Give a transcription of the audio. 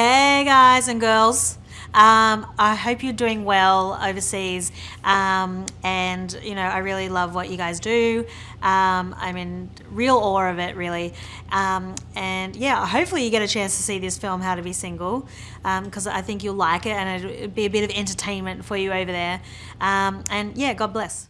Hey guys and girls. Um, I hope you're doing well overseas. Um, and, you know, I really love what you guys do. Um, I'm in real awe of it, really. Um, and yeah, hopefully you get a chance to see this film, How to Be Single, um, because I think you'll like it and it'll be a bit of entertainment for you over there. Um, and yeah, God bless.